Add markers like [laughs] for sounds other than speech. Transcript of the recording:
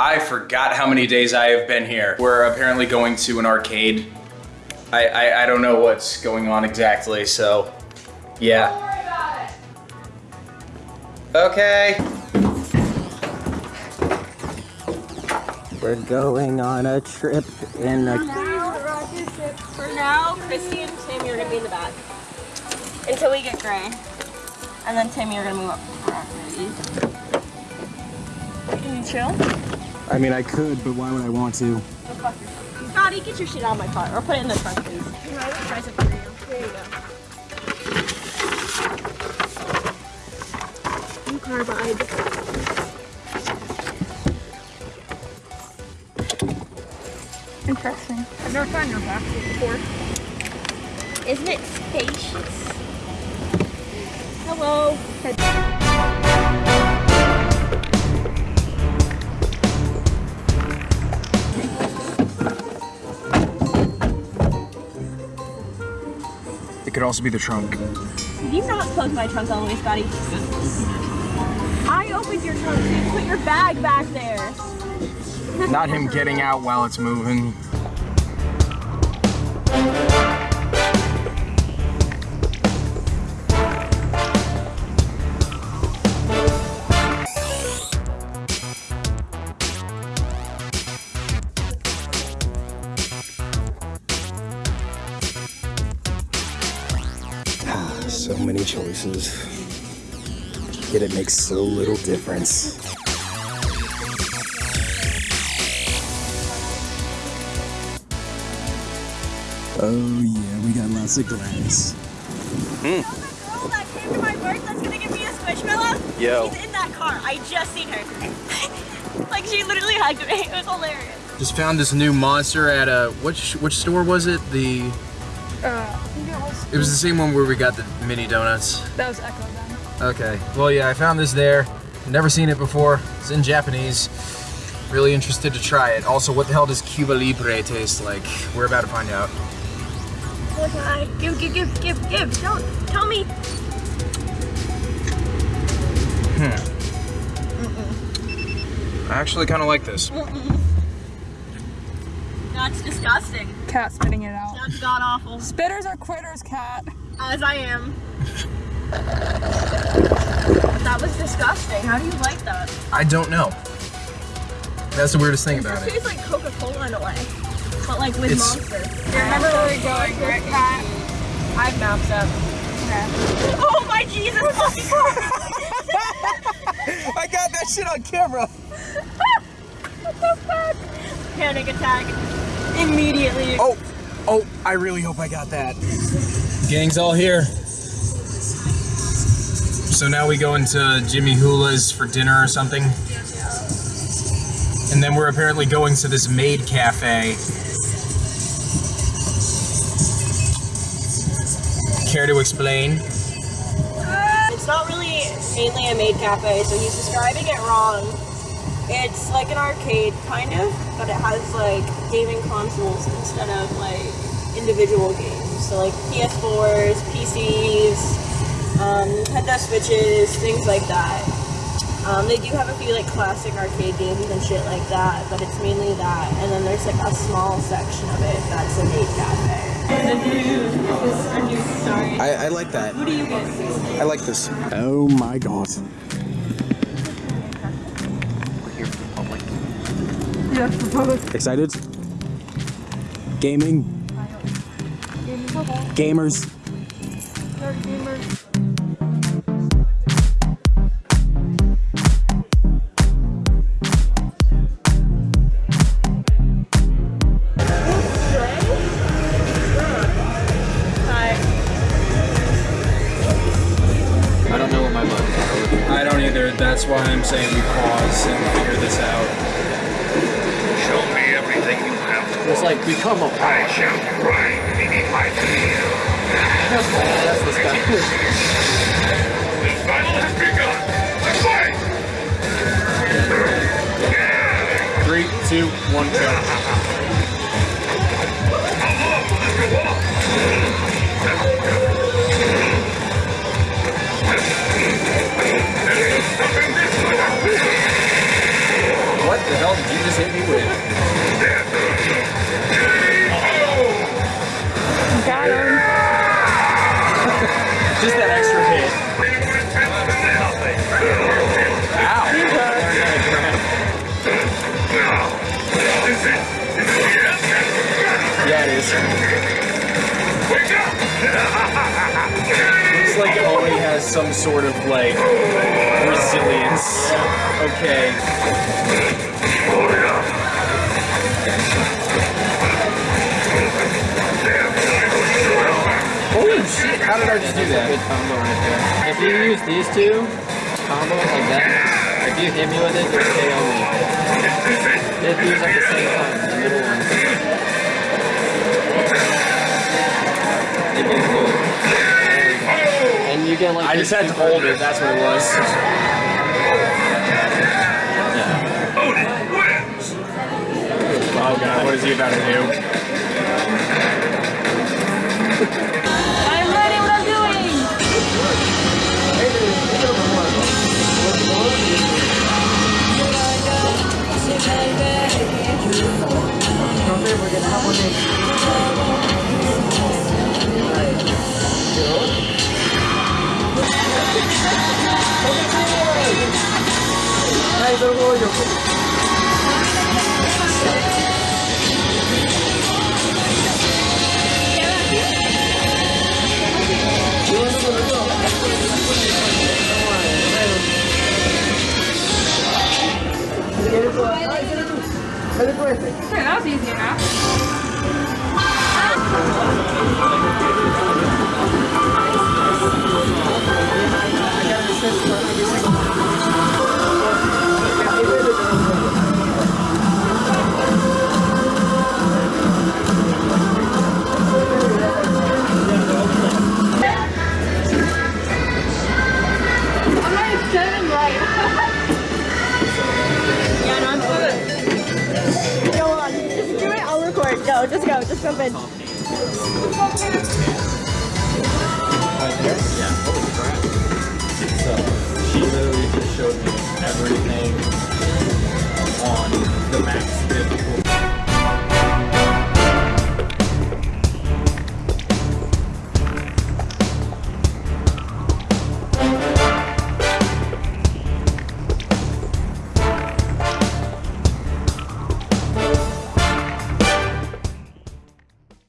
I forgot how many days I have been here. We're apparently going to an arcade. I, I, I don't know what's going on exactly, so yeah. Okay. We're going on a trip in a... Rocket ship for now, Christy and Tim, you're gonna be in the back. Until we get Gray. And then Tim, you're gonna move up. Can you chill? I mean, I could, but why would I want to? Scotty, get your shit out of my car, or put it in the trunk, please. Try something for you. There you go. You carbide. Interesting. I've never tried your back before. Isn't it spacious? Hello. It could also be the trunk. Did you not close my trunk way, Scotty? I opened your trunk, so you put your bag back there. Not him getting out while it's moving. Many choices. Yet it makes so little difference. Oh yeah, we got lots of glass. girl that came to my birth that's gonna give me a squishmallow? Yo. She's in that car. I just seen her. [laughs] like she literally hugged me. It was hilarious. Just found this new monster at a which which store was it? The Uh, I think it was, the same one where we got the mini donuts. that was Echo then. Okay. Well, yeah, I found this there. Never seen it before. It's in Japanese. Really interested to try it. Also, what the hell does Cuba Libre taste like? We're about to find out. Okay. Give, give, give, give, give. Don't tell me. Hmm. I actually kind of like this. That's disgusting. Cat spitting it out. That's god awful. Spitters are quitters, cat. As I am. that was disgusting. How do you like that? I don't know. That's the weirdest thing It about it. It tastes like Coca-Cola in a way. But like with It's- monster. Remember where we're going, right, cat? I have maps up. Oh my Jesus! [laughs] I got that shit on camera. Panic attack. Immediately. Oh, oh, I really hope I got that. Gang's all here. So now we go into Jimmy Hula's for dinner or something. And then we're apparently going to this maid cafe. Care to explain? It's not really mainly a maid cafe, so he's describing it wrong. It's like an arcade, kind of, but it has like gaming consoles instead of like individual games. So like PS4s, PCs, um, Nintendo Switches, things like that. Um, they do have a few like classic arcade games and shit like that, but it's mainly that. And then there's like a small section of it that's a maid cafe. Sorry. I, I like that. Who do you get? I like this. Oh my god. Yeah, for both. Excited? Gaming? Gamers? Hi. I don't know what my buttons. I don't either. That's why I'm saying we pause and figure this out. Show me everything you have to It's like become a I shall grind beneath my heel. That's this guy. This battle has begun. Fight! Three, two, one, go. That extra hit. Yeah, it is. Looks like Oni has some sort of like resilience. Okay. How did I just do that? Good combo right there. If you use these two combo like that, if you hit me with it, just KO me. Hit these at the same time, the middle one. Do it. And you get like I just had to hold it. That's what it was. Oh god, what is he about to do? [laughs] Okay, that was easy enough. Go.